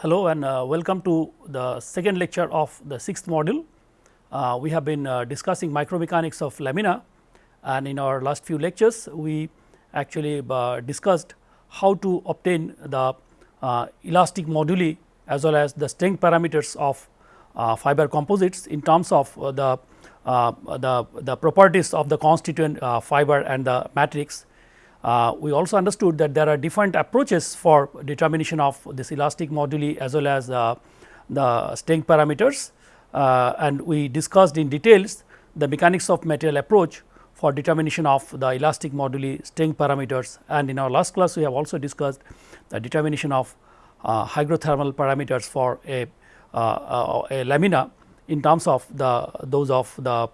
Hello and uh, welcome to the second lecture of the sixth module. Uh, we have been uh, discussing micromechanics of lamina and in our last few lectures we actually uh, discussed how to obtain the uh, elastic moduli as well as the strength parameters of uh, fiber composites in terms of the, the, the properties of the constituent fiber and the matrix uh, we also understood that there are different approaches for determination of this elastic moduli as well as uh, the strength parameters uh, and we discussed in details the mechanics of material approach for determination of the elastic moduli strength parameters and in our last class we have also discussed the determination of uh, hygrothermal parameters for a, uh, uh, a lamina in terms of the those of the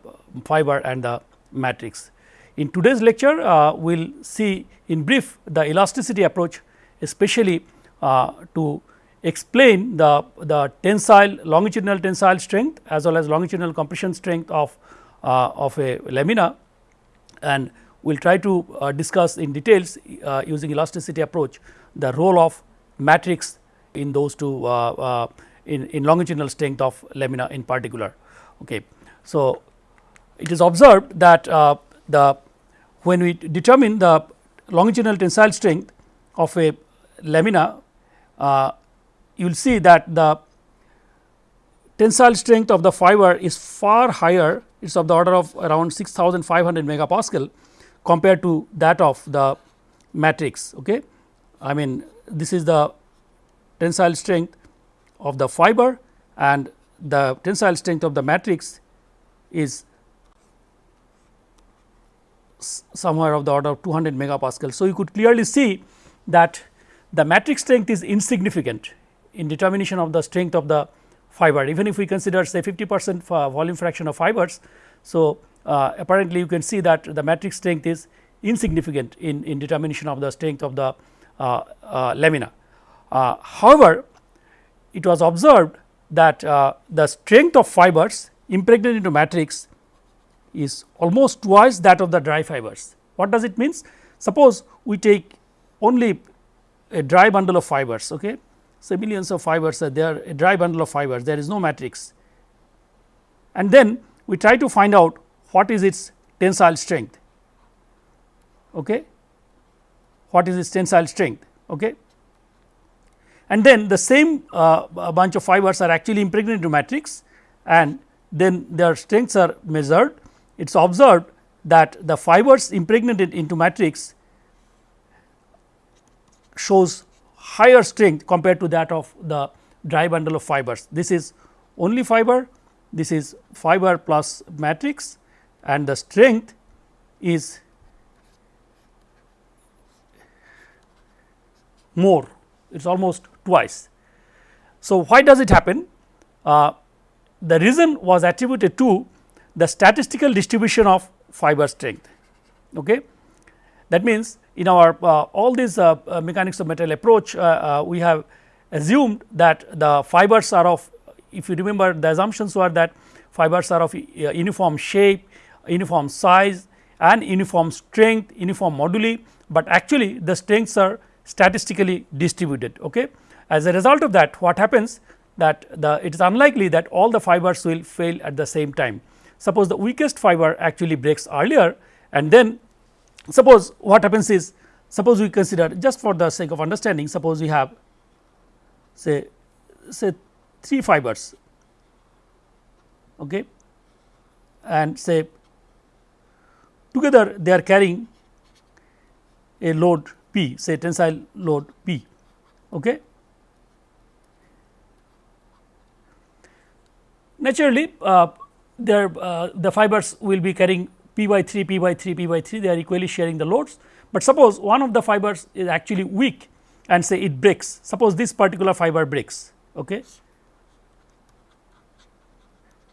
fiber and the matrix. In today's lecture, uh, we will see in brief the elasticity approach especially uh, to explain the, the tensile longitudinal tensile strength as well as longitudinal compression strength of, uh, of a lamina and we will try to uh, discuss in details uh, using elasticity approach the role of matrix in those two uh, in, in longitudinal strength of lamina in particular. Okay. So, it is observed that the when we determine the longitudinal tensile strength of a lamina, uh, you will see that the tensile strength of the fiber is far higher it is of the order of around 6500 megapascal compared to that of the matrix. Okay. I mean this is the tensile strength of the fiber and the tensile strength of the matrix is somewhere of the order of 200 megapascal. So, you could clearly see that the matrix strength is insignificant in determination of the strength of the fiber even if we consider say 50 percent volume fraction of fibers. So, uh, apparently you can see that the matrix strength is insignificant in, in determination of the strength of the uh, uh, lamina. Uh, however, it was observed that uh, the strength of fibers impregnated into matrix is almost twice that of the dry fibers. What does it means? Suppose we take only a dry bundle of fibers, okay. So, millions of fibers are there a dry bundle of fibers there is no matrix and then we try to find out what is its tensile strength, okay. what is its tensile strength. Okay. And then the same uh, bunch of fibers are actually impregnated into matrix and then their strengths are measured it is observed that the fibers impregnated into matrix shows higher strength compared to that of the dry bundle of fibers. This is only fiber, this is fiber plus matrix and the strength is more, it is almost twice. So, why does it happen? Uh, the reason was attributed to the statistical distribution of fiber strength. Okay. That means, in our uh, all these uh, uh, mechanics of material approach uh, uh, we have assumed that the fibers are of if you remember the assumptions were that fibers are of uniform shape, uniform size and uniform strength, uniform moduli, but actually the strengths are statistically distributed. Okay. As a result of that what happens that the it is unlikely that all the fibers will fail at the same time suppose the weakest fiber actually breaks earlier and then suppose what happens is suppose we consider just for the sake of understanding suppose we have say say 3 fibers okay? And say together they are carrying a load P say tensile load P okay? Naturally uh, their uh, the fibers will be carrying p by 3 p by 3 p by 3 they are equally sharing the loads, but suppose one of the fibers is actually weak and say it breaks. Suppose this particular fiber breaks okay?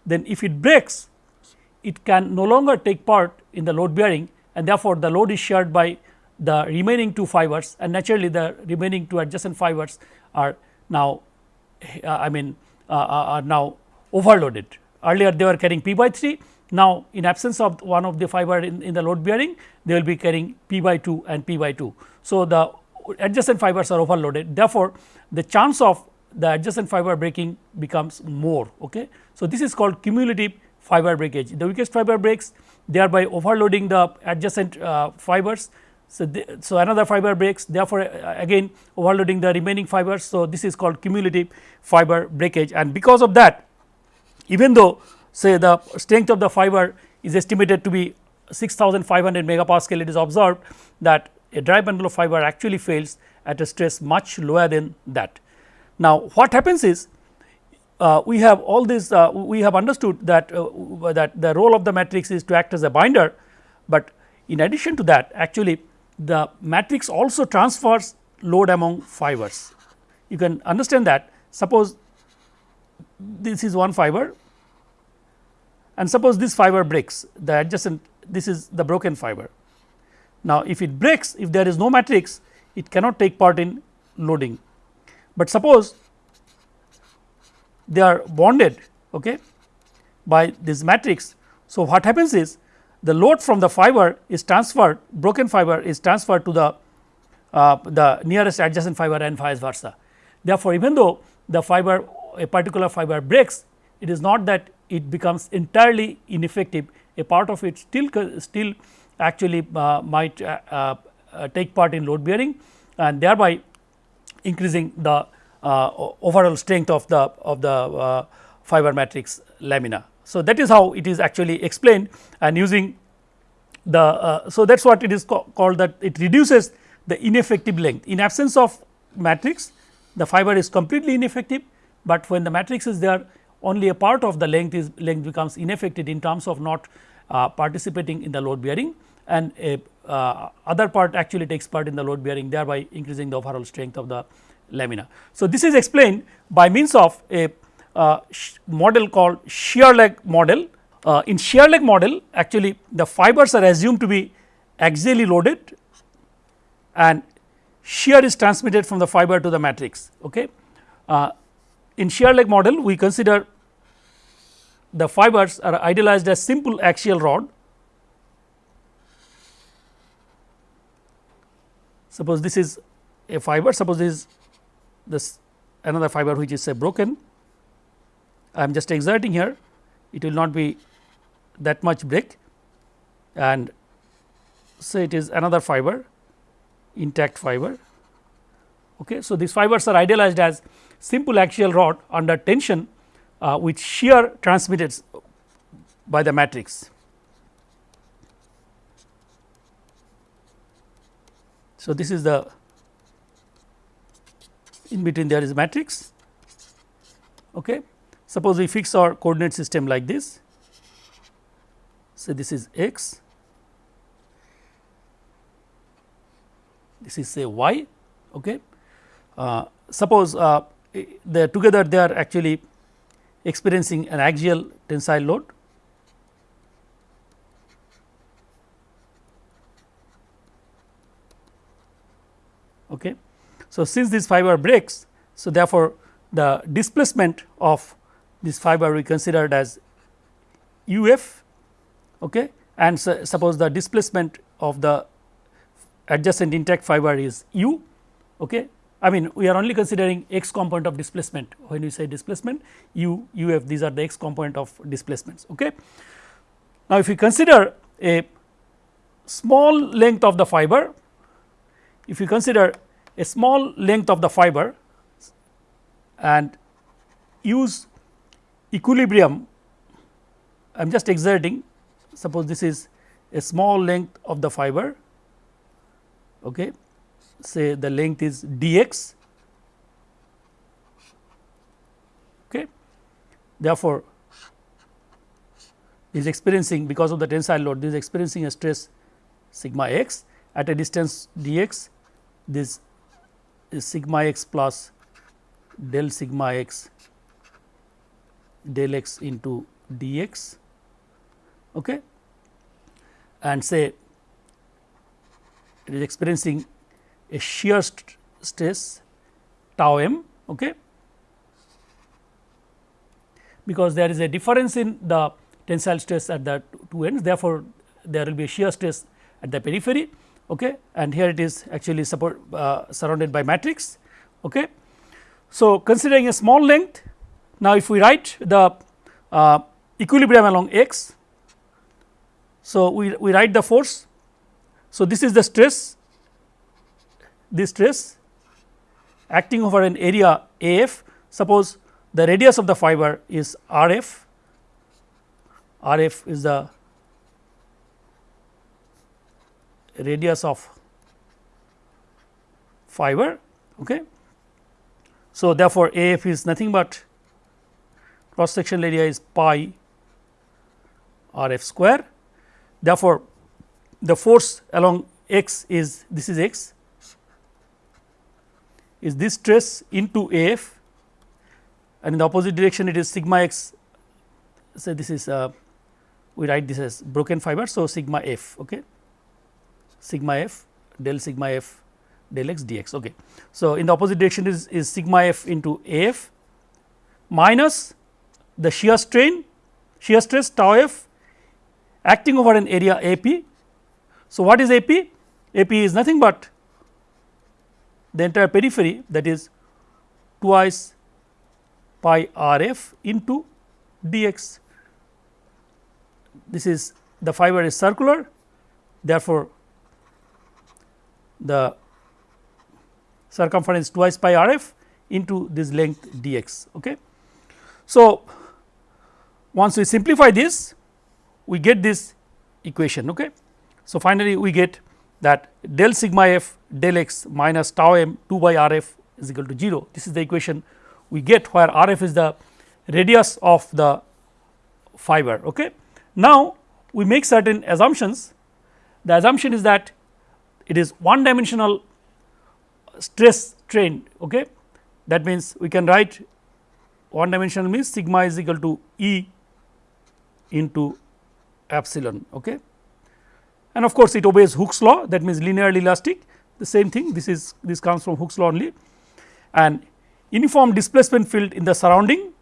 Then if it breaks it can no longer take part in the load bearing and therefore the load is shared by the remaining two fibers and naturally the remaining two adjacent fibers are now uh, I mean uh, uh are now overloaded earlier they were carrying p by 3 now in absence of one of the fiber in, in the load bearing they will be carrying p by 2 and p by 2. So, the adjacent fibers are overloaded therefore, the chance of the adjacent fiber breaking becomes more. Okay. So, this is called cumulative fiber breakage. The weakest fiber breaks thereby overloading the adjacent uh, fibers. So, the, so another fiber breaks therefore, uh, again overloading the remaining fibers. So, this is called cumulative fiber breakage and because of that even though say the strength of the fiber is estimated to be 6500 megapascal it is observed that a dry bundle of fiber actually fails at a stress much lower than that. Now, what happens is uh, we have all this uh, we have understood that uh, that the role of the matrix is to act as a binder, but in addition to that actually the matrix also transfers load among fibers. You can understand that suppose this is one fiber and suppose this fiber breaks the adjacent this is the broken fiber. Now, if it breaks if there is no matrix it cannot take part in loading, but suppose they are bonded okay, by this matrix. So, what happens is the load from the fiber is transferred broken fiber is transferred to the uh, the nearest adjacent fiber and vice versa. Therefore, even though the fiber a particular fiber breaks it is not that it becomes entirely ineffective. A part of it still still actually uh, might uh, uh, take part in load bearing and thereby increasing the uh, overall strength of the of the uh, fiber matrix lamina. So, that is how it is actually explained and using the uh, so that is what it is called that it reduces the ineffective length. In absence of matrix the fiber is completely ineffective, but when the matrix is there only a part of the length is length becomes ineffective in terms of not uh, participating in the load bearing and a uh, other part actually takes part in the load bearing thereby increasing the overall strength of the lamina. So, this is explained by means of a uh, model called shear lag model. Uh, in shear lag model actually the fibers are assumed to be axially loaded and shear is transmitted from the fiber to the matrix. Okay. Uh, in shear lag model we consider the fibers are idealized as simple axial rod. Suppose this is a fiber, suppose this is this another fiber which is say broken I am just exerting here it will not be that much break and say it is another fiber intact fiber. Okay. So, these fibers are idealized as simple axial rod under tension uh, with shear transmitted by the matrix. So, this is the in between there is matrix. Okay. Suppose we fix our coordinate system like this, So, this is x, this is say y. Okay. Uh, suppose uh, they together they are actually experiencing an axial tensile load. Okay. So, since this fiber breaks, so therefore, the displacement of this fiber we considered as u f okay, and so suppose the displacement of the adjacent intact fiber is u. Okay. I mean we are only considering x component of displacement when we say displacement u u f these are the x component of displacements. Okay. Now, if we consider a small length of the fiber, if we consider a small length of the fiber and use equilibrium I am just exerting suppose this is a small length of the fiber okay say the length is dx. Okay. Therefore is experiencing because of the tensile load this is experiencing a stress sigma x. At a distance dx this is sigma x plus del sigma x del x into dx. Okay, and say it is experiencing a shear st stress tau m okay, because there is a difference in the tensile stress at the two ends therefore, there will be a shear stress at the periphery okay, and here it is actually support uh, surrounded by matrix. Okay. So, considering a small length now if we write the uh, equilibrium along x. So, we, we write the force. So, this is the stress this stress acting over an area A f suppose the radius of the fiber is R f, R f is the radius of fiber. Okay. So, therefore, A f is nothing but cross sectional area is pi R f square. Therefore, the force along x is this is x is this stress into A f and in the opposite direction it is sigma x say this is uh, we write this as broken fiber. So, sigma f okay. sigma f del sigma f del x dx. Okay. So, in the opposite direction is, is sigma f into A f minus the shear strain shear stress tau f acting over an area A p. So, what is A p? A p is nothing but the entire periphery that is twice pi r f into dx. This is the fiber is circular therefore, the circumference twice pi r f into this length dx. Okay. So, once we simplify this we get this equation. Okay. So, finally, we get that del sigma f del x minus tau m 2 by r f is equal to 0. This is the equation we get where r f is the radius of the fiber. Okay. Now, we make certain assumptions the assumption is that it is one dimensional stress strain okay. that means we can write one dimensional means sigma is equal to E into epsilon okay. And of course, it obeys Hooke's law that means linearly elastic. The same thing this is this comes from Hooke's law only. And uniform displacement field in the surrounding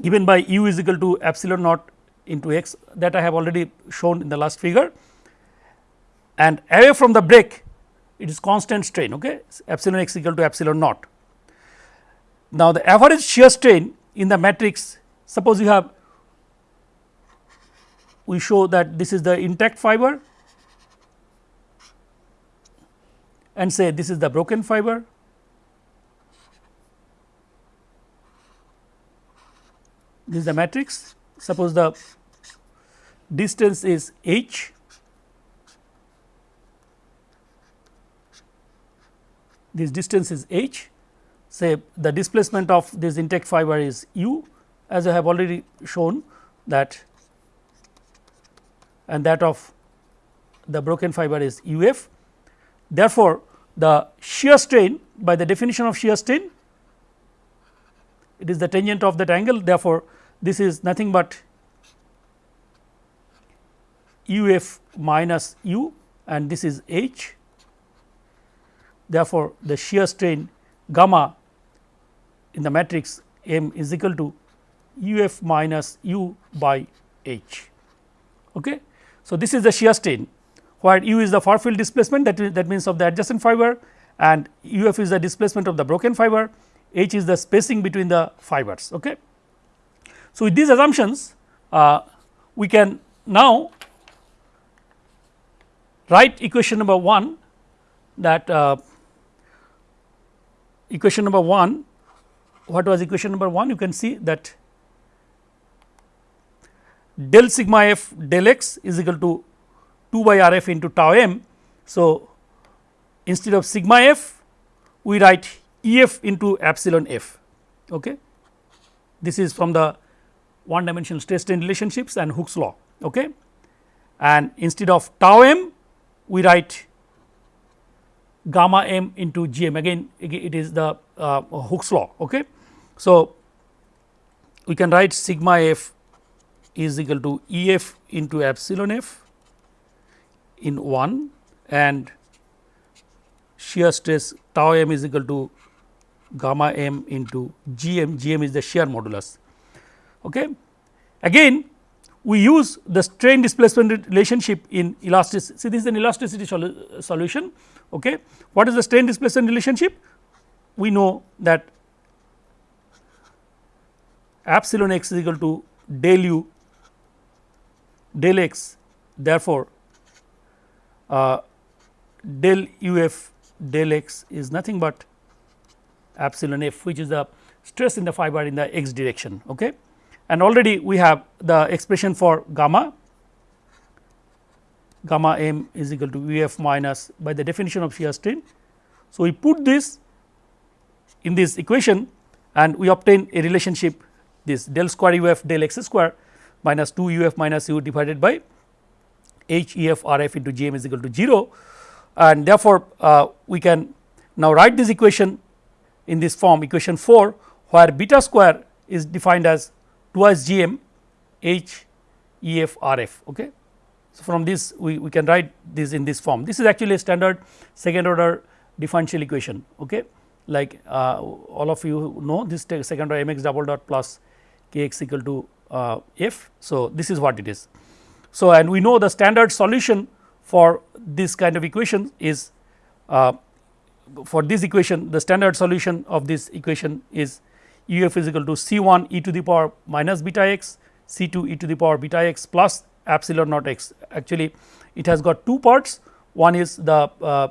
given by u is equal to epsilon naught into x that I have already shown in the last figure. And away from the break it is constant strain okay? Epsilon x equal to epsilon naught. Now, the average shear strain in the matrix suppose you have we show that this is the intact fiber and say this is the broken fiber. This is the matrix. Suppose the distance is h. This distance is h. Say the displacement of this intact fiber is u as I have already shown that and that of the broken fiber is u f. Therefore, the shear strain by the definition of shear strain it is the tangent of that angle therefore, this is nothing but u f minus u and this is h. Therefore, the shear strain gamma in the matrix M is equal to u f minus u by h. Okay. So, this is the shear strain where u is the far field displacement that, that means of the adjacent fiber and u f is the displacement of the broken fiber, h is the spacing between the fibers. Okay. So, with these assumptions uh, we can now write equation number 1 that uh, equation number 1 what was equation number 1 you can see that del sigma f del x is equal to 2 by r f into tau m. So, instead of sigma f we write E f into epsilon f. Okay. This is from the one dimensional stress strain relationships and Hooke's law. Okay. And instead of tau m we write gamma m into g m again it is the uh, Hooke's law. Okay. So, we can write sigma f is equal to E f into epsilon f in 1 and shear stress tau m is equal to gamma m into g m, g m is the shear modulus. Okay. Again we use the strain displacement relationship in elasticity. See this is an elasticity solution. Okay. What is the strain displacement relationship? We know that epsilon x is equal to del u del x therefore, uh, del u f del x is nothing but epsilon f which is the stress in the fiber in the x direction. Okay. And already we have the expression for gamma gamma m is equal to u f minus by the definition of shear strain. So, we put this in this equation and we obtain a relationship this del square u f del x square minus 2 u f minus u divided by h e f r f into g m is equal to 0 and therefore, uh, we can now write this equation in this form equation 4 where beta square is defined as twice g m h e f r f. Okay. So, from this we, we can write this in this form this is actually a standard second order differential equation. Okay. Like uh, all of you know this second order m x double dot plus k x equal to uh, f. So, this is what it is. So, and we know the standard solution for this kind of equation is uh, for this equation the standard solution of this equation is u f is equal to c 1 e to the power minus beta x c 2 e to the power beta x plus epsilon naught x actually it has got two parts one is the uh,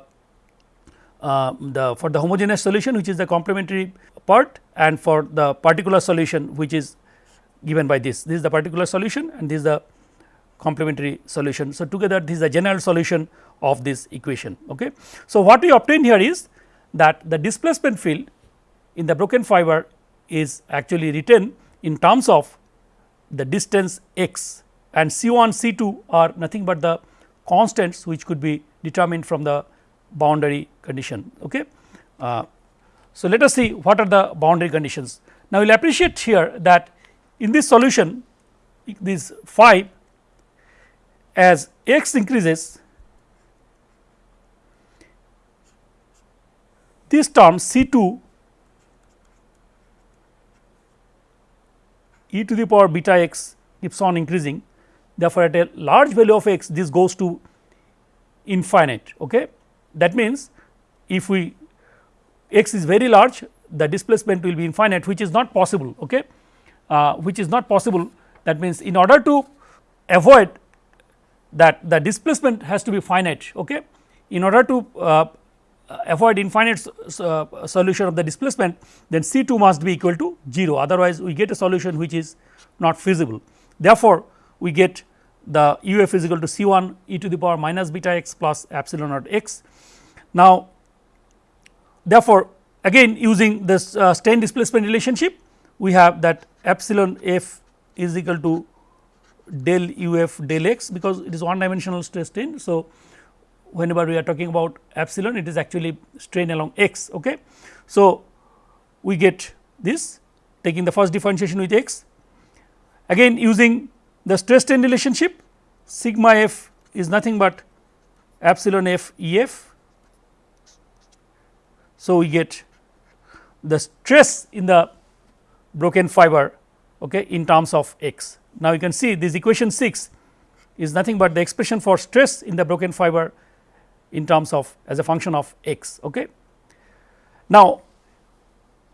uh, the for the homogeneous solution which is the complementary part and for the particular solution which is given by this this is the particular solution and this is the complementary solution. So, together this is the general solution of this equation. Okay. So, what we obtain here is that the displacement field in the broken fiber is actually written in terms of the distance x and C 1 C 2 are nothing but the constants which could be determined from the boundary condition. Okay. Uh, so, let us see what are the boundary conditions. Now, we will appreciate here that in this solution this phi as x increases this term C 2 e to the power beta x keeps on increasing therefore, at a large value of x this goes to infinite. Okay. That means, if we x is very large the displacement will be infinite which is not possible okay, uh, which is not possible that means, in order to avoid that the displacement has to be finite okay. In order to uh, avoid infinite uh, solution of the displacement then C 2 must be equal to 0 otherwise we get a solution which is not feasible. Therefore, we get the u f is equal to C 1 e to the power minus beta x plus epsilon naught x. Now, therefore, again using this uh, strain displacement relationship we have that epsilon f is equal to del u f del x because it is one dimensional stress strain. So, whenever we are talking about epsilon it is actually strain along x. Okay. So, we get this taking the first differentiation with x again using the stress strain relationship sigma f is nothing but epsilon f E f. So, we get the stress in the broken fiber okay, in terms of x. Now, you can see this equation 6 is nothing but the expression for stress in the broken fiber in terms of as a function of x. Okay. Now,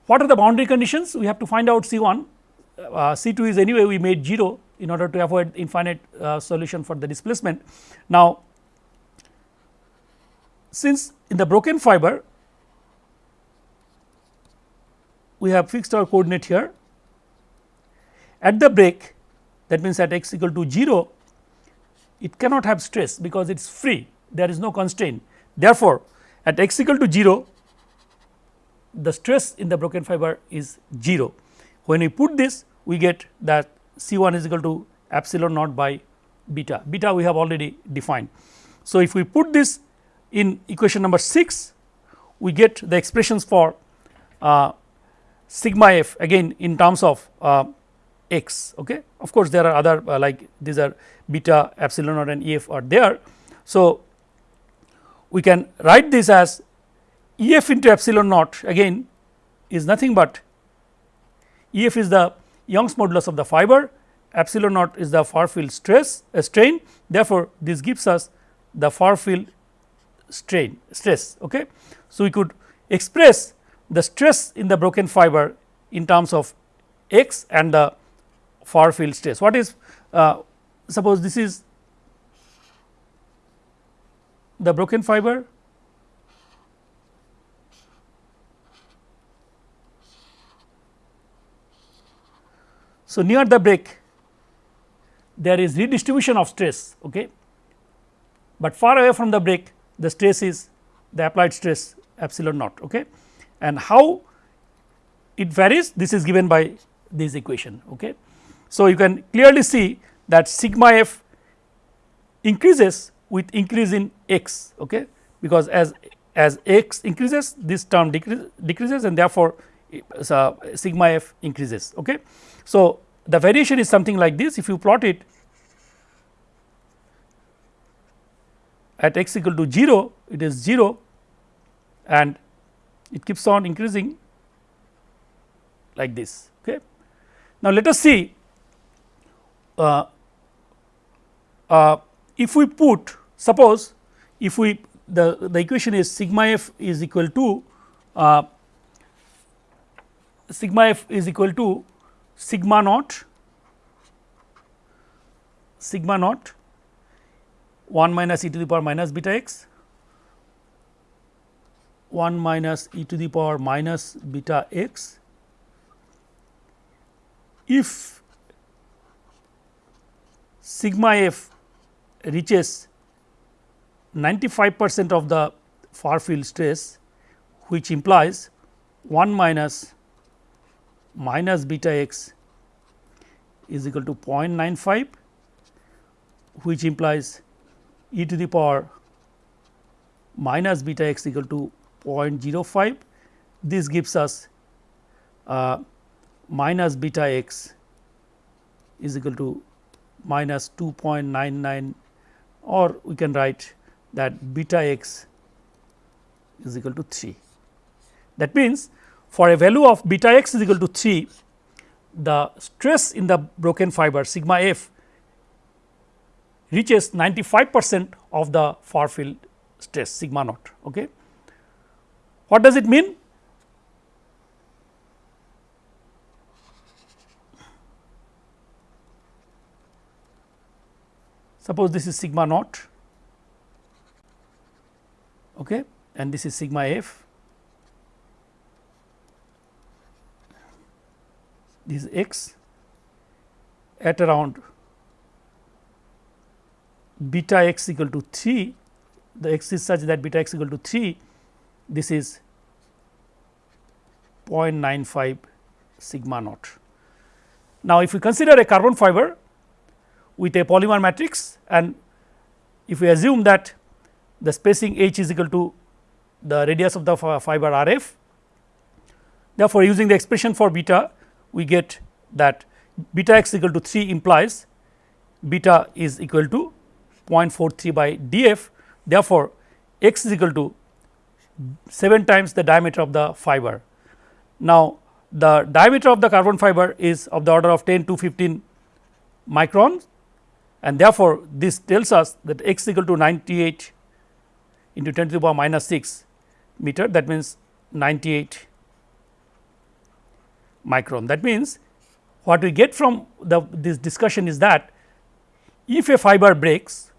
what are the boundary conditions? We have to find out C 1, uh, C 2 is anyway we made 0 in order to avoid infinite uh, solution for the displacement. Now, since in the broken fiber we have fixed our coordinate here at the break that means at x equal to 0 it cannot have stress because it is free there is no constraint. Therefore, at x equal to 0 the stress in the broken fiber is 0. When we put this we get that C 1 is equal to epsilon naught by beta, beta we have already defined. So, if we put this in equation number 6 we get the expressions for uh, sigma f again in terms of uh, x. Okay. Of course, there are other uh, like these are beta epsilon naught and E f are there. So, we can write this as E f into epsilon naught again is nothing but E f is the Young's modulus of the fiber epsilon naught is the far field stress uh, strain therefore, this gives us the far field strain stress. Okay. So, we could express the stress in the broken fiber in terms of x and the far field stress. What is uh, suppose this is the broken fiber So, near the break there is redistribution of stress, okay. but far away from the break the stress is the applied stress epsilon naught. Okay. And how it varies this is given by this equation. Okay. So, you can clearly see that sigma f increases with increase in x okay, because as as x increases this term decrease, decreases and therefore, uh, sigma f increases. Okay. So, the variation is something like this if you plot it at x equal to 0 it is 0 and it keeps on increasing like this. Okay. Now, let us see uh, uh, if we put suppose if we the, the equation is sigma f is equal to uh, sigma f is equal to sigma naught sigma naught 1 minus e to the power minus beta x 1 minus e to the power minus beta x. If sigma f reaches 95 percent of the far field stress which implies 1 minus minus beta x is equal to 0.95 which implies e to the power minus beta x equal to 0.05 this gives us uh, minus beta x is equal to minus 2.99 or we can write that beta x is equal to 3. That means, for a value of beta x is equal to 3 the stress in the broken fiber sigma f reaches 95 percent of the far field stress sigma naught. Okay. What does it mean? Suppose this is sigma naught. Okay, and this is sigma f. This is x at around beta x equal to 3 the x is such that beta x equal to 3 this is 0.95 sigma naught. Now, if we consider a carbon fiber with a polymer matrix and if we assume that the spacing h is equal to the radius of the fiber r f. Therefore, using the expression for beta we get that beta x equal to 3 implies beta is equal to 0.43 by d f. Therefore, x is equal to 7 times the diameter of the fiber. Now, the diameter of the carbon fiber is of the order of 10 to 15 microns and therefore, this tells us that x equal to 98 into 10 to the power minus 6 meter that means 98 micron. That means, what we get from the this discussion is that if a fiber breaks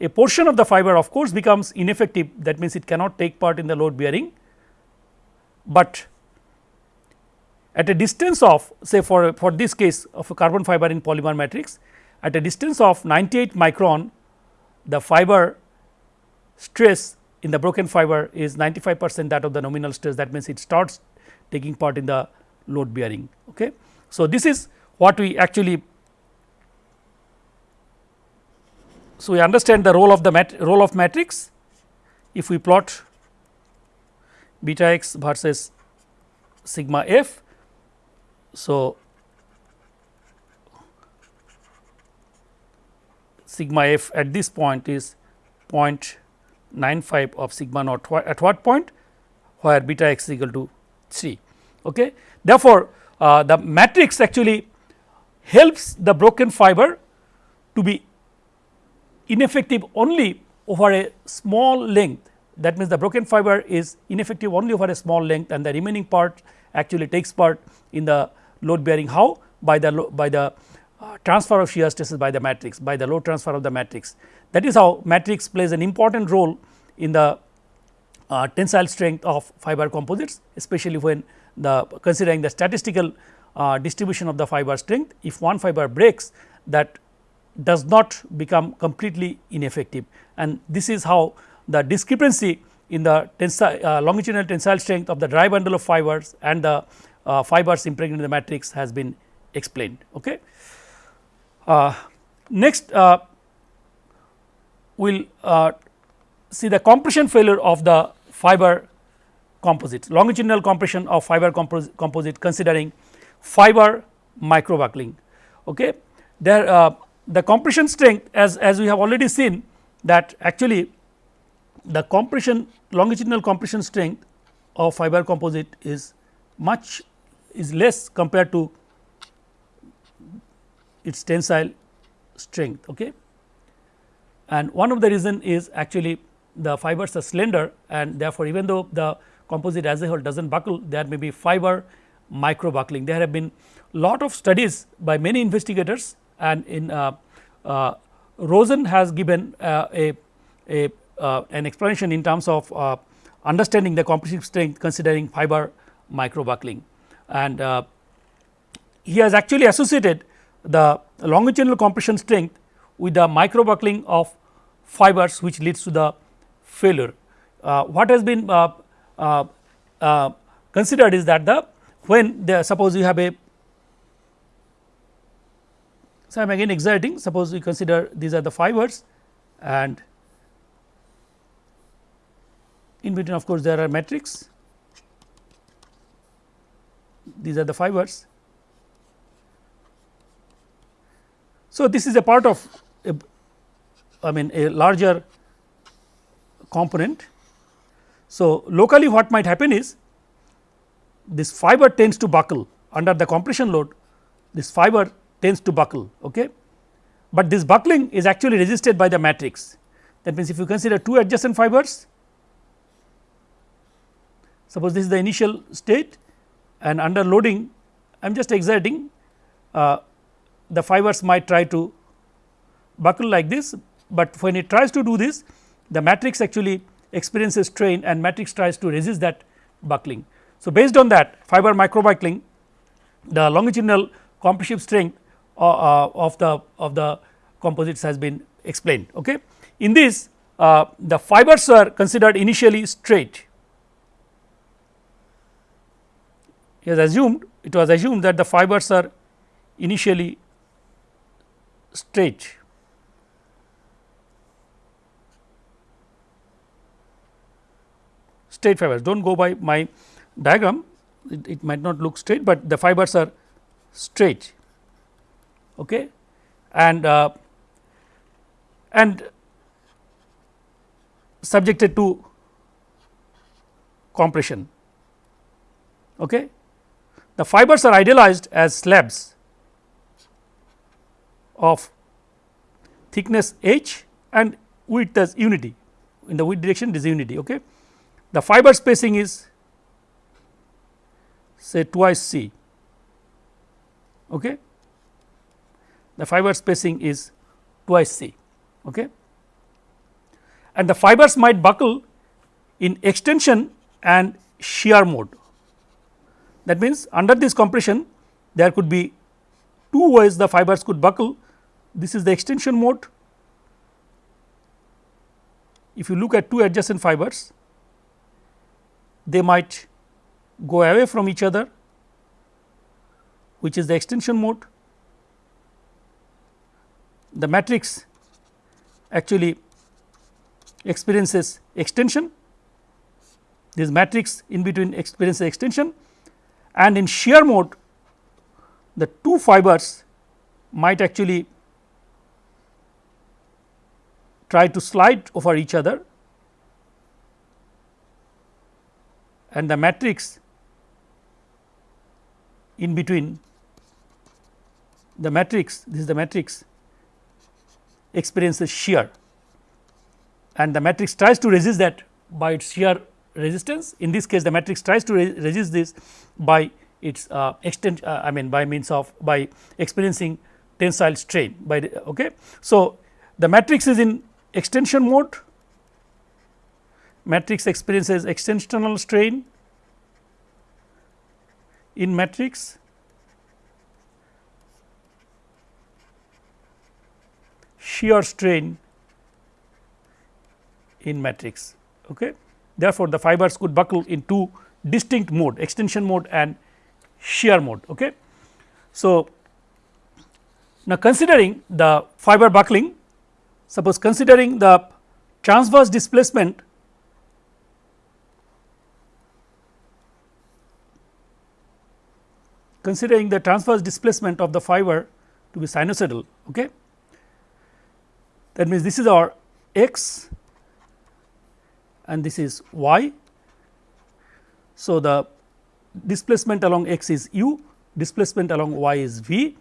a portion of the fiber of course becomes ineffective that means it cannot take part in the load bearing, but at a distance of say for for this case of a carbon fiber in polymer matrix at a distance of 98 micron the fiber stress in the broken fiber is 95 percent that of the nominal stress that means it starts taking part in the load bearing. Okay. So, this is what we actually So, we understand the role of the mat role of matrix if we plot beta x versus sigma f. So, sigma f at this point is 0.95 of sigma naught at what point where beta x is equal to 3. Okay. Therefore, uh, the matrix actually helps the broken fiber to be ineffective only over a small length. That means the broken fiber is ineffective only over a small length and the remaining part actually takes part in the load bearing. How? By the by the uh, transfer of shear stresses by the matrix by the load transfer of the matrix. That is how matrix plays an important role in the uh, tensile strength of fiber composites especially when the considering the statistical uh, distribution of the fiber strength. If one fiber breaks that does not become completely ineffective and this is how the discrepancy in the tensile uh, longitudinal tensile strength of the dry bundle of fibers and the uh, fibers impregnated in the matrix has been explained. Okay. Uh, next uh, we will uh, see the compression failure of the fiber composites longitudinal compression of fiber compos composite considering fiber micro buckling. Okay. There uh, the compression strength as, as we have already seen that actually the compression longitudinal compression strength of fiber composite is much is less compared to its tensile strength. Okay. And one of the reason is actually the fibers are slender and therefore, even though the composite as a whole does not buckle there may be fiber micro buckling. There have been lot of studies by many investigators and in uh, uh, Rosen has given uh, a, a uh, an explanation in terms of uh, understanding the compressive strength considering fiber micro buckling and uh, he has actually associated the longitudinal compression strength with the micro buckling of fibers which leads to the failure. what has been considered is that the when the suppose you have a so I am again exerting suppose we consider these are the fibers and in between of course, there are matrix these are the fibers. So, this is a part of a, I mean a larger component. So, locally what might happen is this fiber tends to buckle under the compression load this fiber tends to buckle. Okay. But this buckling is actually resisted by the matrix that means, if you consider two adjacent fibers suppose this is the initial state and under loading I am just exerting uh, the fibers might try to buckle like this, but when it tries to do this the matrix actually experiences strain and matrix tries to resist that buckling. So, based on that fiber microbuckling the longitudinal compressive strength uh, uh, of the of the composites has been explained. Okay. In this uh, the fibers are considered initially straight he has assumed it was assumed that the fibers are initially straight. straight fibers do not go by my diagram it, it, might not look straight, but the fibers are straight okay. and uh, and subjected to compression. Okay the fibers are idealized as slabs of thickness h and width as unity in the width direction it is unity. Okay. The fiber spacing is say twice c. Okay. The fiber spacing is twice c. Okay. And the fibers might buckle in extension and shear mode that means, under this compression there could be two ways the fibers could buckle this is the extension mode. If you look at two adjacent fibers they might go away from each other which is the extension mode. The matrix actually experiences extension. This matrix in between experiences extension. And in shear mode the two fibers might actually try to slide over each other. And the matrix in between the matrix this is the matrix experiences shear. And the matrix tries to resist that by its shear resistance. In this case the matrix tries to re resist this by its uh, extent uh, I mean by means of by experiencing tensile strain by the, okay. So, the matrix is in extension mode. Matrix experiences extensional strain in matrix shear strain in matrix. Okay. Therefore, the fibers could buckle in two distinct mode extension mode and shear mode. Okay. So, now considering the fiber buckling suppose considering the transverse displacement considering the transverse displacement of the fiber to be sinusoidal. Okay. That means, this is our x and this is y. So, the displacement along x is u, displacement along y is v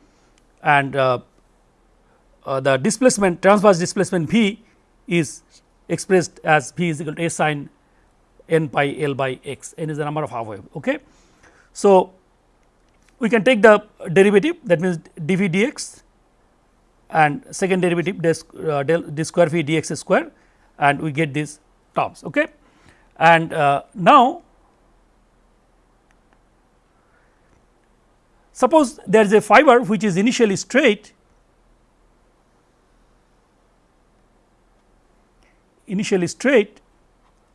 and uh, uh, the displacement transverse displacement v is expressed as v is equal to a sine n pi l by x, n is the number of half wave. Okay. So, we can take the derivative that means dv dx and second derivative des, uh, del d square v dx square and we get these terms. Okay. And uh, now, suppose there is a fiber which is initially straight initially straight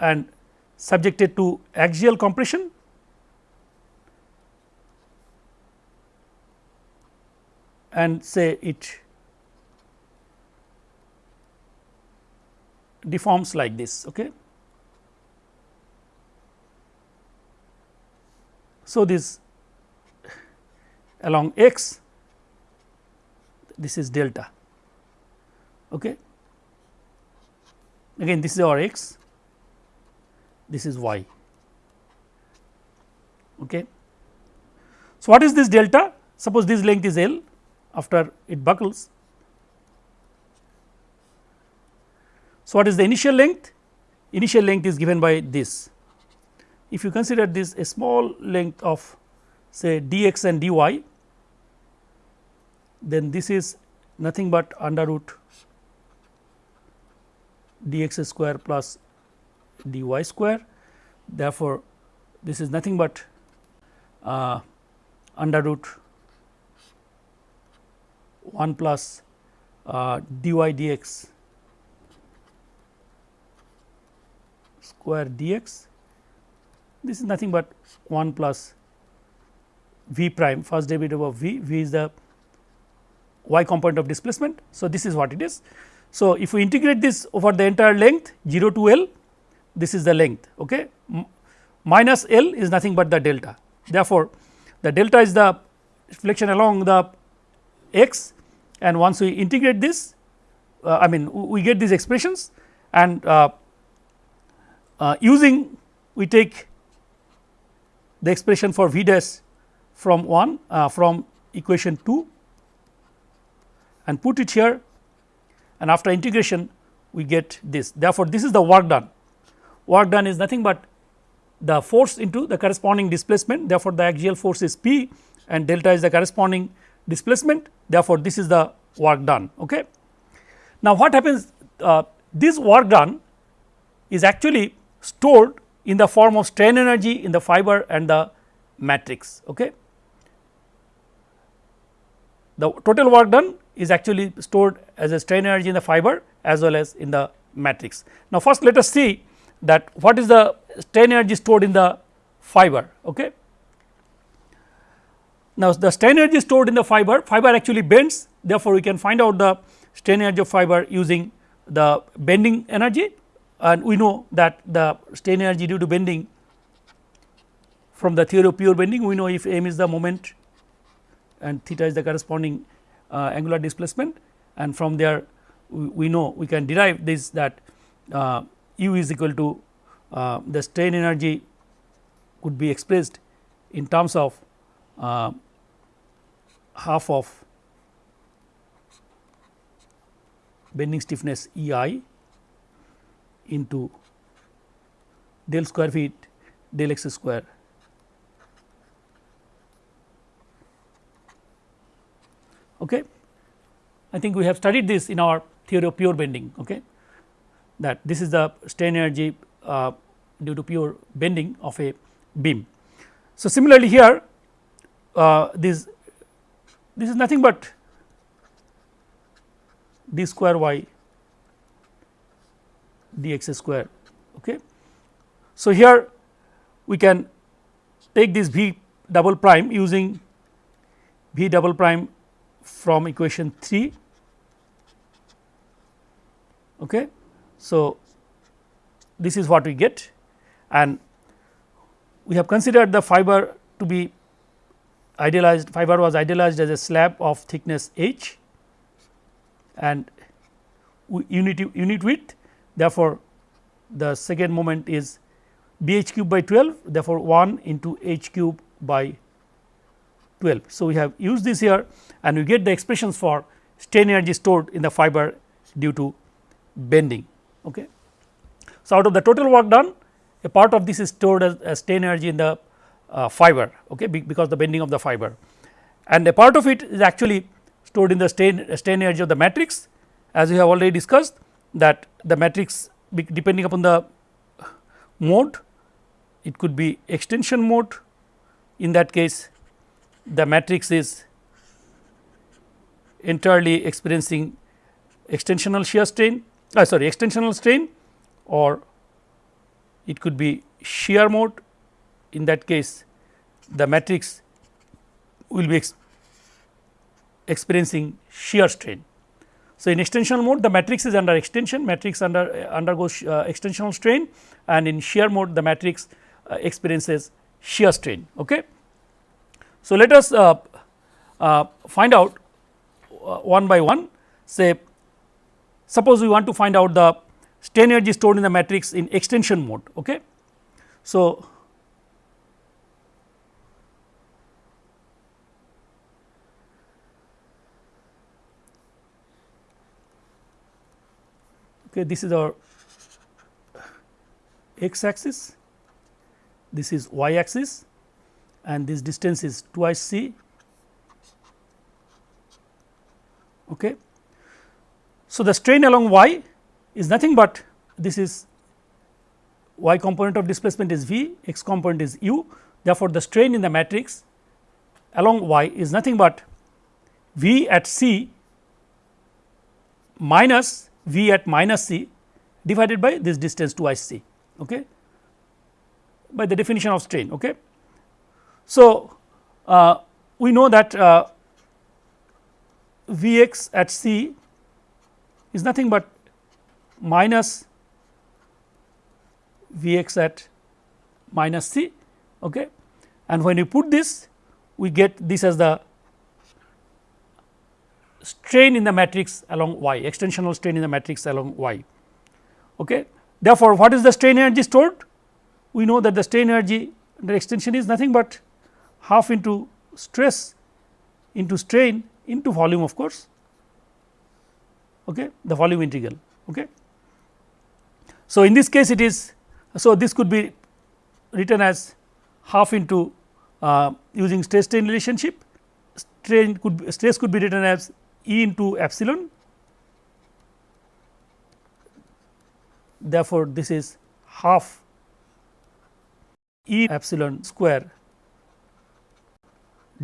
and subjected to axial compression and say it deforms like this. Okay. So, this along x this is delta. Okay. Again this is our x, this is y. Okay. So, what is this delta? Suppose this length is L after it buckles. So, what is the initial length? Initial length is given by this. If you consider this a small length of say dx and dy, then this is nothing but under root dx square plus dy square. Therefore, this is nothing but uh, under root 1 plus uh, dy dx square dx. This is nothing but 1 plus v prime first derivative of v, v is the y component of displacement. So, this is what it is. So, if we integrate this over the entire length 0 to L this is the length okay. minus L is nothing but the delta. Therefore, the delta is the deflection along the x and once we integrate this uh, I mean we get these expressions and uh, uh, using we take the expression for v dash from 1 uh, from equation 2 and put it here. And after integration we get this. Therefore, this is the work done. Work done is nothing but the force into the corresponding displacement. Therefore, the axial force is P and delta is the corresponding displacement. Therefore, this is the work done. Okay. Now, what happens uh, this work done is actually stored in the form of strain energy in the fiber and the matrix. Okay. The total work done is actually stored as a strain energy in the fiber as well as in the matrix. Now, first let us see that what is the strain energy stored in the fiber. Okay. Now, the strain energy stored in the fiber, fiber actually bends therefore, we can find out the strain energy of fiber using the bending energy and we know that the strain energy due to bending from the theory of pure bending we know if m is the moment and theta is the corresponding uh, angular displacement. And from there we, we, know we can derive this that uh, u is equal to uh, the strain energy could be expressed in terms of uh, half of bending stiffness E i into del square feet del x square. Okay. I think we have studied this in our theory of pure bending okay, that this is the strain energy uh, due to pure bending of a beam. So, similarly here uh, this this is nothing but d square y dx square. Okay. So, here we can take this v double prime using v double prime from equation 3. Okay. So, this is what we get and we have considered the fiber to be idealized fiber was idealized as a slab of thickness h and unit unit width therefore, the second moment is b h cube by 12 therefore, 1 into h cube by 12. So, we have used this here and we get the expressions for strain energy stored in the fiber due to bending. Okay. So, out of the total work done a part of this is stored as, as strain energy in the uh, fiber okay, because the bending of the fiber and a part of it is actually stored in the strain, strain energy of the matrix as we have already discussed that the matrix depending upon the mode it could be extension mode in that case the matrix is entirely experiencing extensional shear strain uh, sorry extensional strain or it could be shear mode in that case the matrix will be ex experiencing shear strain. So, in extensional mode the matrix is under extension matrix under uh, undergoes uh, extensional strain and in shear mode the matrix uh, experiences shear strain. Okay. So, let us uh, uh, find out uh, one by one say suppose we want to find out the strain energy stored in the matrix in extension mode. Okay. So, okay, this is our x axis, this is y axis and this distance is twice c. Okay. So, the strain along y is nothing but this is y component of displacement is v, x component is u. Therefore, the strain in the matrix along y is nothing but v at c minus v at minus c divided by this distance twice c okay, by the definition of strain. Okay. So, uh, we know that uh, V x at c is nothing but minus V x at minus c okay. and when you put this we get this as the strain in the matrix along y extensional strain in the matrix along y. Okay. Therefore, what is the strain energy stored? We know that the strain energy under extension is nothing but half into stress into strain into volume of course, okay, the volume integral. Okay. So, in this case it is so this could be written as half into uh, using stress strain relationship strain could be, stress could be written as E into epsilon therefore, this is half E epsilon square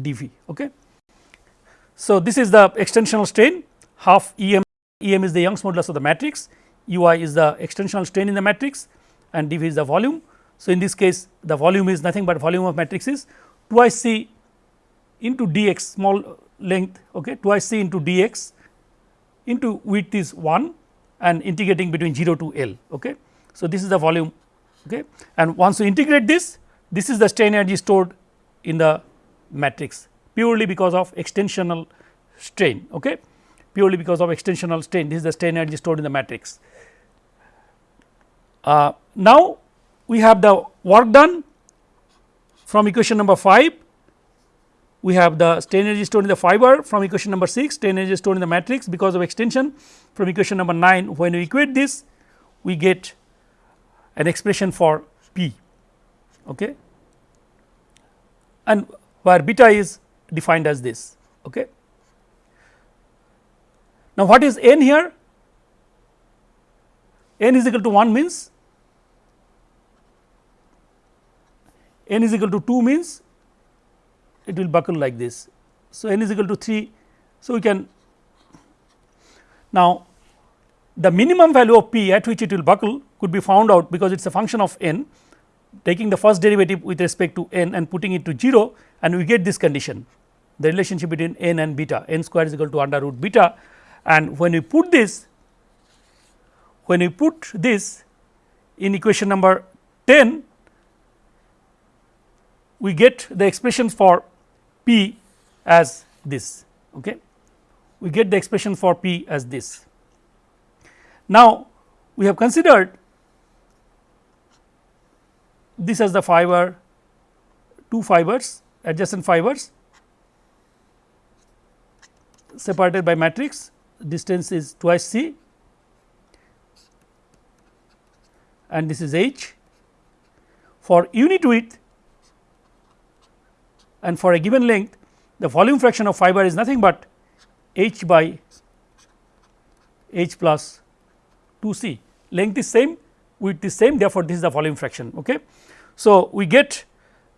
dV. Okay. So, this is the extensional strain half E m E m is the Young's modulus of the matrix U i is the extensional strain in the matrix and dV is the volume. So, in this case the volume is nothing but volume of matrix is twice C into dx small length okay, twice c into dx into width is 1 and integrating between 0 to L. Okay. So, this is the volume okay. and once you integrate this this is the strain energy stored in the matrix purely because of extensional strain okay. purely because of extensional strain this is the strain energy stored in the matrix. Uh, now, we have the work done from equation number 5 we have the strain energy stored in the fiber from equation number 6 strain energy stored in the matrix because of extension from equation number 9 when we equate this we get an expression for p okay and where beta is defined as this. Okay. Now, what is n here? n is equal to 1 means n is equal to 2 means it will buckle like this. So, n is equal to 3. So, we can now the minimum value of p at which it will buckle could be found out because it is a function of n taking the first derivative with respect to n and putting it to 0 and we get this condition the relationship between n and beta n square is equal to under root beta and when we put this when we put this in equation number 10 we get the expression for p as this okay? We get the expression for p as this. Now we have considered this as the fiber two fibers adjacent fibers separated by matrix. Distance is twice c. And this is h. For unit width and for a given length the volume fraction of fiber is nothing but h by h plus 2 c length is same width is same therefore, this is the volume fraction. Okay. So, we get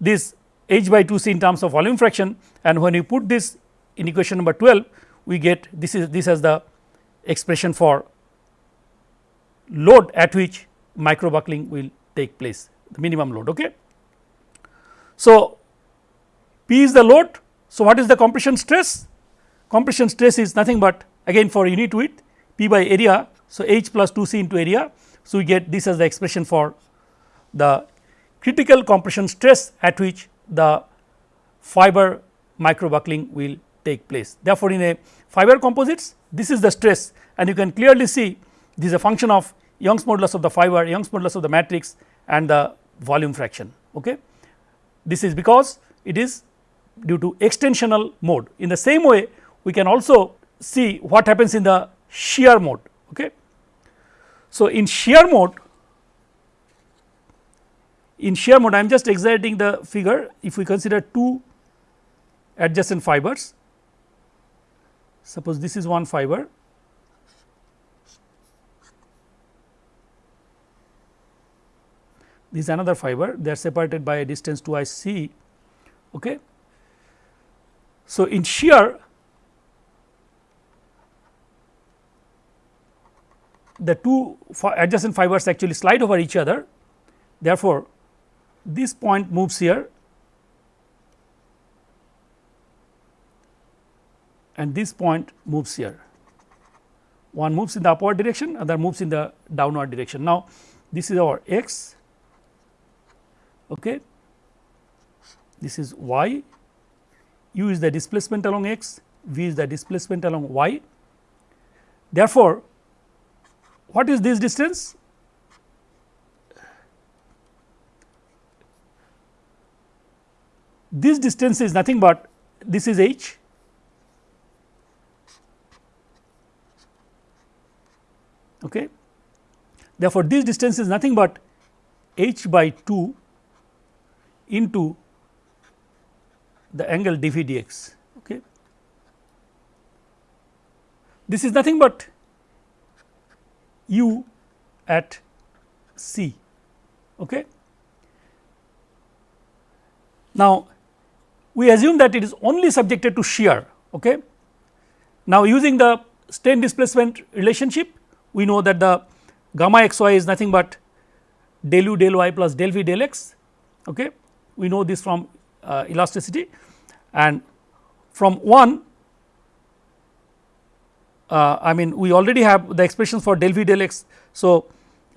this h by 2 c in terms of volume fraction and when we put this in equation number 12 we get this is this as the expression for load at which micro buckling will take place the minimum load. Okay. So, P is the load. So, what is the compression stress? Compression stress is nothing but again for unit width P by area. So, H plus 2 C into area. So, we get this as the expression for the critical compression stress at which the fiber micro buckling will take place. Therefore, in a fiber composites this is the stress and you can clearly see this is a function of Young's modulus of the fiber, Young's modulus of the matrix and the volume fraction. Okay. This is because it is due to extensional mode. In the same way we can also see what happens in the shear mode. Okay. So, in shear mode in shear mode I am just exaggerating the figure if we consider two adjacent fibers suppose this is one fiber this is another fiber they are separated by a distance 2 i c. Okay. So, in shear the two adjacent fibers actually slide over each other. Therefore, this point moves here. And this point moves here. One moves in the upward direction other moves in the downward direction. Now, this is our x. Okay. this is y u is the displacement along x v is the displacement along y. Therefore, what is this distance? This distance is nothing but this is h okay. Therefore, this distance is nothing but h by 2 into the angle dV dx. Okay. This is nothing but u at c. Okay. Now, we assume that it is only subjected to shear. Okay. Now, using the strain displacement relationship, we know that the gamma x y is nothing but del u del y plus del v del x. Okay. We know this from uh, elasticity and from 1 uh, I mean we already have the expressions for del v del x. So,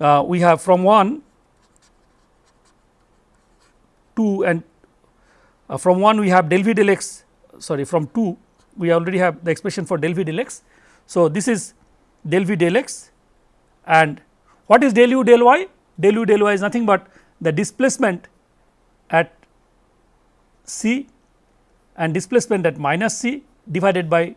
uh, we have from 1 2 and uh, from 1 we have del v del x sorry from 2 we already have the expression for del v del x. So, this is del v del x and what is del u del y? Del u del y is nothing but the displacement at c and displacement at minus c divided by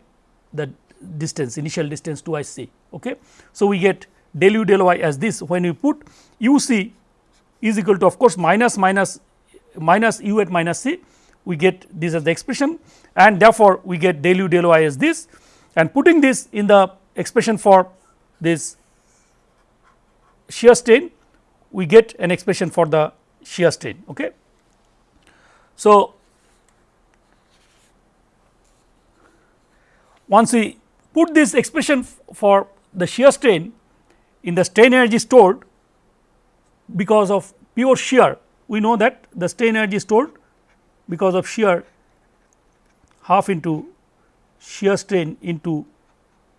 the distance initial distance 2 i c. Okay. So, we get del u del y as this when we put u c is equal to of course minus minus minus u at minus c we get this as the expression and therefore, we get del u del y as this and putting this in the expression for this shear strain we get an expression for the shear strain. Okay. So, once we put this expression for the shear strain in the strain energy stored because of pure shear we know that the strain energy stored because of shear half into shear strain into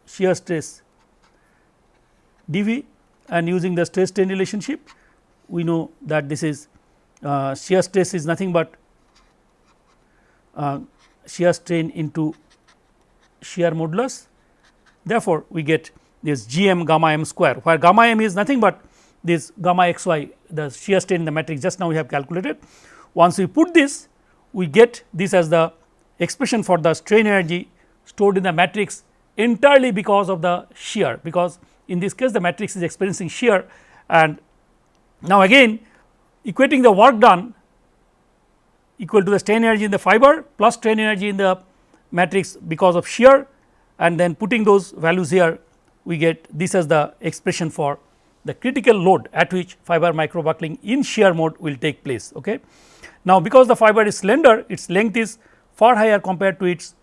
shear stress dV and using the stress strain relationship we know that this is uh, shear stress is nothing but uh, shear strain into shear modulus. Therefore, we get this g m gamma m square where gamma m is nothing but this gamma x y the shear strain in the matrix just now we have calculated. Once we put this we get this as the expression for the strain energy stored in the matrix entirely because of the shear because in this case the matrix is experiencing shear and now again equating the work done equal to the strain energy in the fiber plus strain energy in the matrix because of shear and then putting those values here we get this as the expression for the critical load at which fiber micro buckling in shear mode will take place. Okay. Now, because the fiber is slender its length is far higher compared to its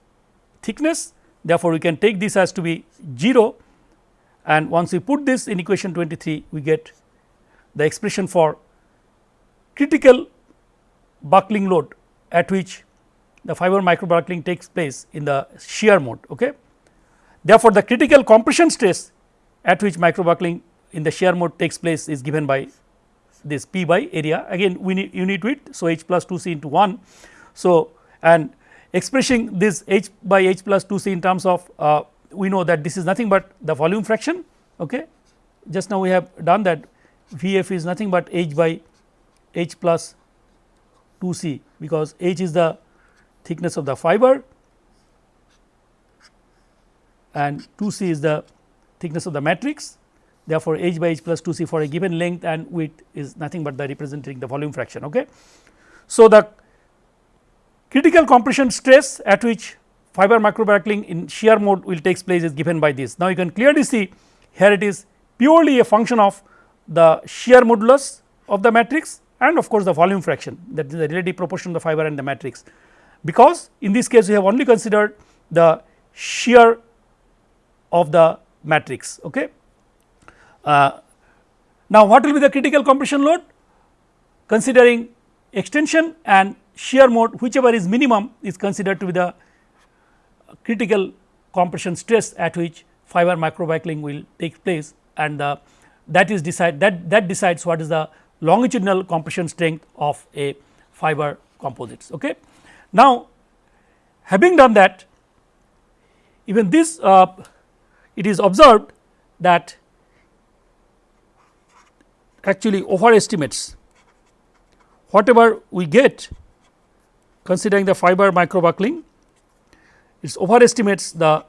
thickness therefore, we can take this as to be 0 and once we put this in equation 23 we get the expression for critical buckling load at which the fiber micro buckling takes place in the shear mode. Okay. Therefore, the critical compression stress at which micro buckling in the shear mode takes place is given by this P by area again we need unit width. So, h plus 2 c into 1. So, and expressing this h by h plus 2 c in terms of uh, we know that this is nothing but the volume fraction okay. just now we have done that V f is nothing but h by h plus 2 c because h is the thickness of the fiber and 2 c is the thickness of the matrix therefore, h by h plus 2 c for a given length and width is nothing but the representing the volume fraction. Okay. So, the critical compression stress at which fiber microbuckling in shear mode will takes place is given by this. Now, you can clearly see here it is purely a function of the shear modulus of the matrix and of course, the volume fraction that is the relative proportion of the fiber and the matrix because in this case we have only considered the shear of the matrix. Okay. Uh, now, what will be the critical compression load? Considering extension and shear mode whichever is minimum is considered to be the critical compression stress at which fiber microbuckling will take place and the that is decide that that decides what is the longitudinal compression strength of a fiber composites. Okay. Now, having done that even this uh, it is observed that actually overestimates whatever we get considering the fiber microbuckling. It overestimates the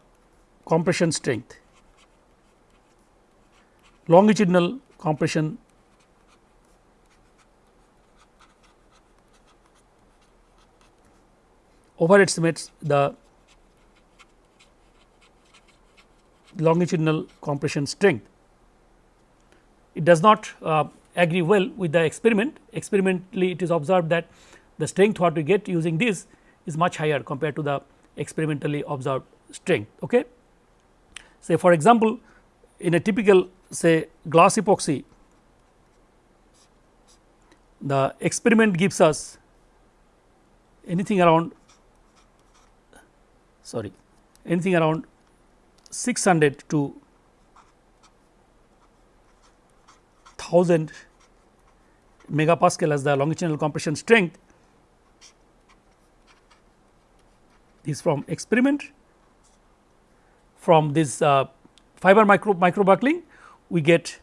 compression strength longitudinal compression overestimates the longitudinal compression strength it does not uh, agree well with the experiment. Experimentally it is observed that the strength what we get using this is much higher compared to the experimentally observed strength. Okay. Say for example, in a typical say glass epoxy the experiment gives us anything around sorry. Anything around 600 to 1000 megapascal as the longitudinal compression strength is from experiment. From this uh, fiber micro micro buckling we get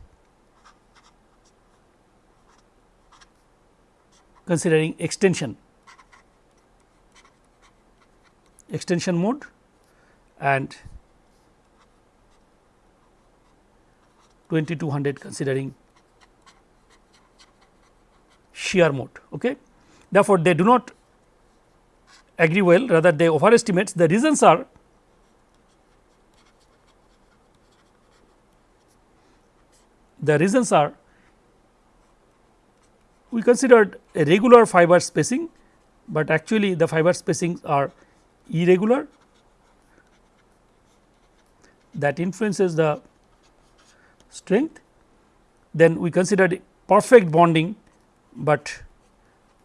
considering extension extension mode and 2200 considering shear mode. Okay. Therefore, they do not agree well rather they overestimates the reasons are the reasons are we considered a regular fiber spacing, but actually the fiber spacings are irregular that influences the strength. Then we considered perfect bonding, but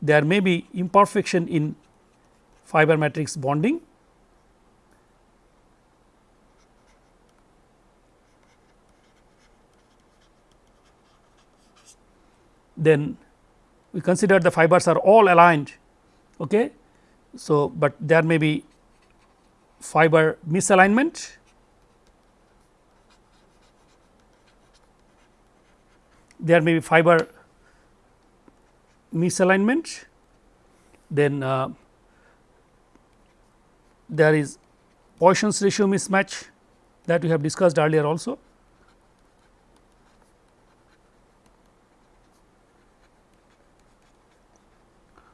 there may be imperfection in fiber matrix bonding. Then we consider the fibers are all aligned. Okay. So, but there may be fiber misalignment there may be fiber misalignment, then uh, there is Poisson's ratio mismatch that we have discussed earlier also.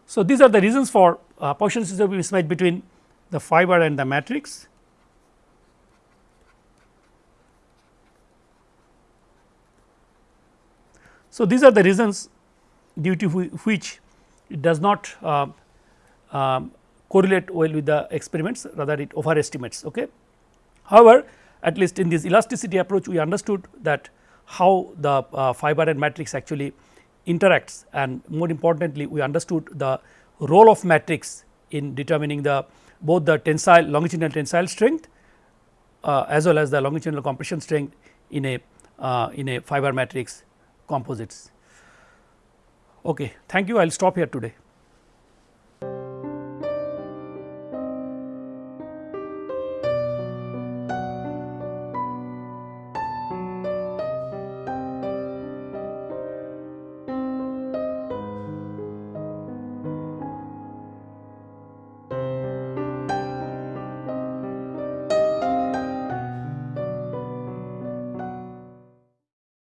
So, these are the reasons for uh, Poisson's ratio mismatch between the fiber and the matrix. So, these are the reasons due to which it does not uh, um, correlate well with the experiments rather it overestimates. Okay. However, at least in this elasticity approach we understood that how the uh, fiber and matrix actually interacts and more importantly we understood the role of matrix in determining the both the tensile longitudinal tensile strength uh, as well as the longitudinal compression strength in a uh, in a fiber matrix composites. Okay, thank you. I will stop here today.